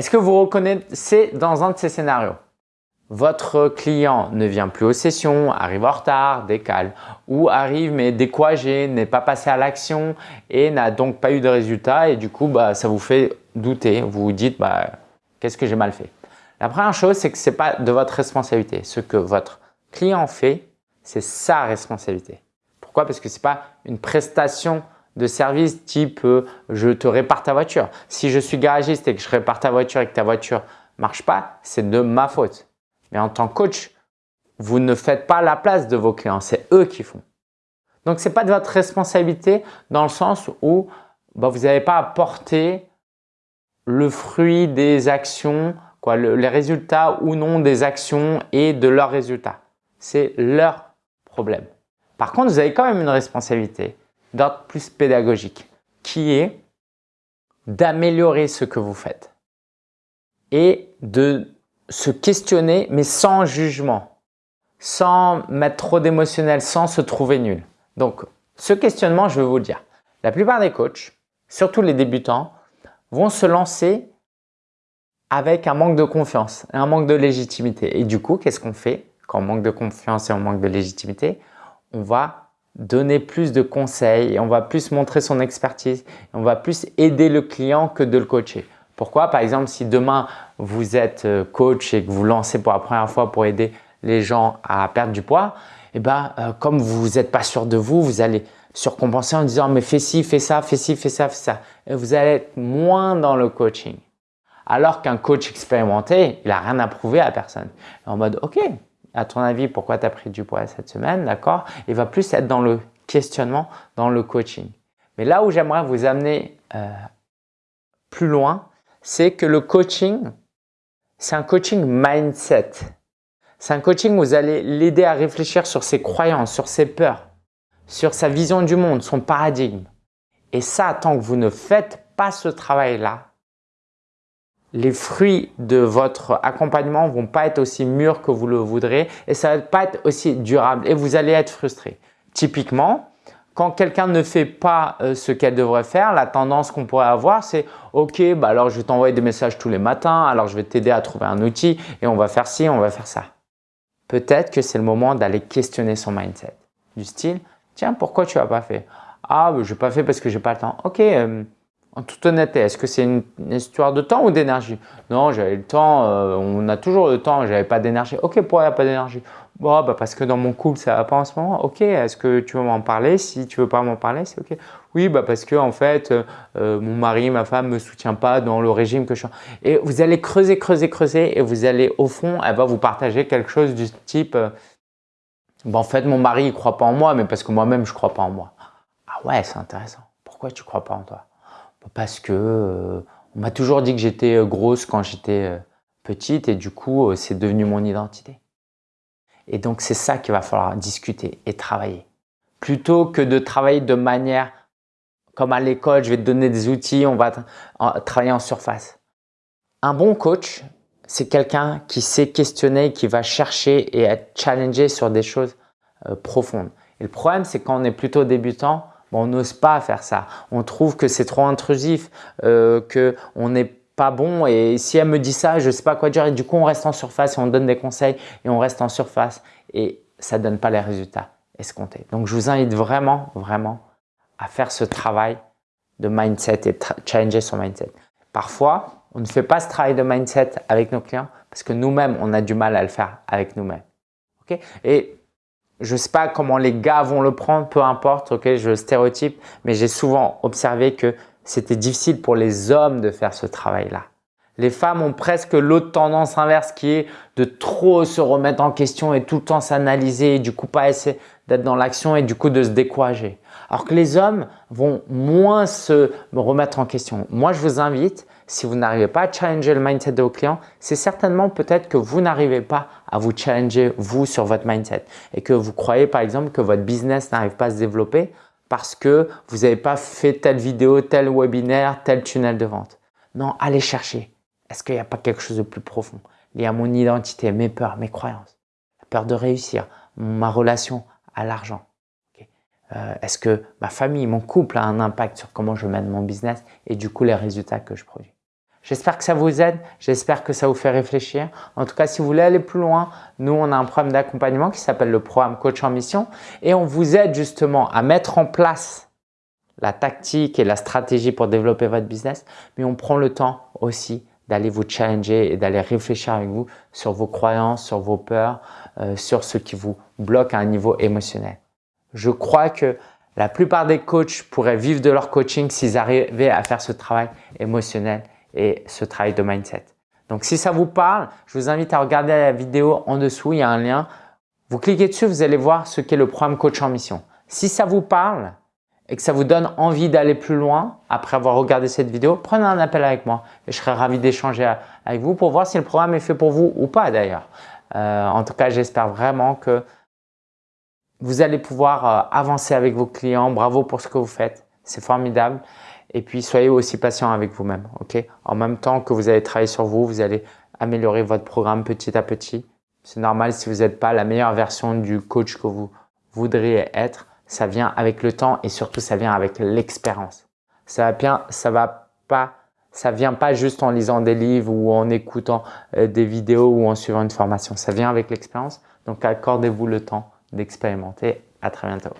Est-ce que vous reconnaissez dans un de ces scénarios votre client ne vient plus aux sessions, arrive en retard, décale ou arrive mais découragé, n'est pas passé à l'action et n'a donc pas eu de résultat et du coup bah, ça vous fait douter. Vous vous dites bah, qu'est-ce que j'ai mal fait? La première chose c'est que ce n'est pas de votre responsabilité. Ce que votre client fait, c'est sa responsabilité. Pourquoi? Parce que ce n'est pas une prestation de service type euh, je te répare ta voiture. Si je suis garagiste et que je répare ta voiture et que ta voiture marche pas, c'est de ma faute. Mais en tant que coach, vous ne faites pas la place de vos clients, c'est eux qui font. Donc, ce n'est pas de votre responsabilité dans le sens où bah, vous n'avez pas apporté le fruit des actions, les résultats ou non des actions et de leurs résultats. C'est leur problème. Par contre, vous avez quand même une responsabilité d'ordre plus pédagogique qui est d'améliorer ce que vous faites et de se questionner, mais sans jugement, sans mettre trop d'émotionnel, sans se trouver nul. Donc, ce questionnement, je vais vous le dire. La plupart des coachs, surtout les débutants, vont se lancer avec un manque de confiance, un manque de légitimité. Et du coup, qu'est-ce qu'on fait? Quand on manque de confiance et on manque de légitimité On va donner plus de conseils et on va plus montrer son expertise. Et on va plus aider le client que de le coacher. Pourquoi? Par exemple, si demain vous êtes euh, coach et que vous lancez pour la première fois pour aider les gens à perdre du poids, eh ben, euh, comme vous n'êtes pas sûr de vous, vous allez surcompenser en disant mais fais ci, fais ça, fais ci, fais ça, fais ça. Et vous allez être moins dans le coaching. Alors qu'un coach expérimenté, il n'a rien à prouver à personne. En mode ok, à ton avis, pourquoi tu as pris du poids cette semaine, d'accord? Il va plus être dans le questionnement, dans le coaching. Mais là où j'aimerais vous amener euh, plus loin, c'est que le coaching, c'est un coaching mindset. C'est un coaching où vous allez l'aider à réfléchir sur ses croyances, sur ses peurs, sur sa vision du monde, son paradigme. Et ça, tant que vous ne faites pas ce travail-là, les fruits de votre accompagnement vont pas être aussi mûrs que vous le voudrez et ça va pas être aussi durable et vous allez être frustré. Typiquement, quand quelqu'un ne fait pas euh, ce qu'elle devrait faire, la tendance qu'on pourrait avoir, c'est « Ok, bah alors je vais t'envoyer des messages tous les matins, alors je vais t'aider à trouver un outil et on va faire ci, on va faire ça. » Peut-être que c'est le moment d'aller questionner son mindset. Du style « Tiens, pourquoi tu n'as pas fait ?»« Ah, je n'ai pas fait parce que j'ai pas le temps. » Ok, euh, en toute honnêteté, est-ce que c'est une, histoire de temps ou d'énergie? Non, j'avais le temps, euh, on a toujours le temps, j'avais pas d'énergie. Ok, pourquoi a pas d'énergie? Bah parce que dans mon couple, ça va pas en ce moment. Ok, est-ce que tu veux m'en parler? Si tu veux pas m'en parler, c'est ok. Oui, bah parce que en fait, euh, euh, mon mari, ma femme me soutient pas dans le régime que je suis. Et vous allez creuser, creuser, creuser, et vous allez au fond, elle va vous partager quelque chose du type. Euh, en fait, mon mari, il croit pas en moi, mais parce que moi-même, je crois pas en moi. Ah ouais, c'est intéressant. Pourquoi tu crois pas en toi? bah, Parce que on m'a toujours dit que j'étais grosse quand j'étais petite, et du coup, c'est devenu mon identité. Et donc, c'est ça qu'il va falloir discuter et travailler. Plutôt que de travailler de manière comme à l'école, je vais te donner des outils, on va travailler en surface. Un bon coach, c'est quelqu'un qui sait questionner, qui va chercher et être challengé sur des choses euh, profondes. Et le problème, c'est quand on est plutôt débutant, on n'ose pas faire ça. On trouve que c'est trop intrusif, euh, qu'on n'est pas bon et si elle me dit ça, je sais pas quoi dire et du coup on reste en surface et on donne des conseils et on reste en surface et ça donne pas les résultats escomptés. Donc je vous invite vraiment, vraiment à faire ce travail de mindset et challenger son mindset. Parfois, on ne fait pas ce travail de mindset avec nos clients parce que nous-mêmes, on a du mal à le faire avec nous-mêmes. ok? Et je sais pas comment les gars vont le prendre, peu importe, ok, je stéréotype, mais j'ai souvent observé que c'était difficile pour les hommes de faire ce travail-là. Les femmes ont presque l'autre tendance inverse qui est de trop se remettre en question et tout le temps s'analyser et du coup pas essayer d'être dans l'action et du coup de se décourager. Alors que les hommes vont moins se remettre en question. Moi, je vous invite, si vous n'arrivez pas à challenger le mindset de vos clients, c'est certainement peut-être que vous n'arrivez pas à vous challenger vous sur votre mindset. Et que vous croyez par exemple que votre business n'arrive pas à se développer parce que vous n'avez pas fait telle vidéo, tel webinaire, tel tunnel de vente. Non, allez chercher. Est-ce qu'il n'y a pas quelque chose de plus profond? Lié à mon identité, mes peurs, mes croyances, la peur de réussir, ma relation à l'argent. Euh, Est-ce que ma famille, mon couple a un impact sur comment je mène mon business et du coup les résultats que je produis? J'espère que ça vous aide, j'espère que ça vous fait réfléchir. En tout cas, si vous voulez aller plus loin, nous, on a un programme d'accompagnement qui s'appelle le programme Coach en Mission et on vous aide justement à mettre en place la tactique et la stratégie pour développer votre business, mais on prend le temps aussi d'aller vous challenger et d'aller réfléchir avec vous sur vos croyances, sur vos peurs, euh, sur ce qui vous bloque à un niveau émotionnel. Je crois que la plupart des coachs pourraient vivre de leur coaching s'ils arrivaient à faire ce travail émotionnel et ce travail de mindset. Donc, si ça vous parle, je vous invite à regarder la vidéo en dessous, il y a un lien. Vous cliquez dessus, vous allez voir ce qu'est le programme Coach en Mission. Si ça vous parle et que ça vous donne envie d'aller plus loin après avoir regardé cette vidéo, prenez un appel avec moi et je serai ravi d'échanger avec vous pour voir si le programme est fait pour vous ou pas d'ailleurs. Euh, en tout cas, j'espère vraiment que vous allez pouvoir euh, avancer avec vos clients. Bravo pour ce que vous faites. C'est formidable. Et puis, soyez aussi patient avec vous-même. ok? En même temps que vous allez travailler sur vous, vous allez améliorer votre programme petit à petit. C'est normal si vous n'êtes pas la meilleure version du coach que vous voudriez être. Ça vient avec le temps et surtout, ça vient avec l'expérience. Ça va bien, ça va pas, ça vient pas juste en lisant des livres ou en écoutant euh, des vidéos ou en suivant une formation. Ça vient avec l'expérience. Donc, accordez-vous le temps d'expérimenter. À très bientôt.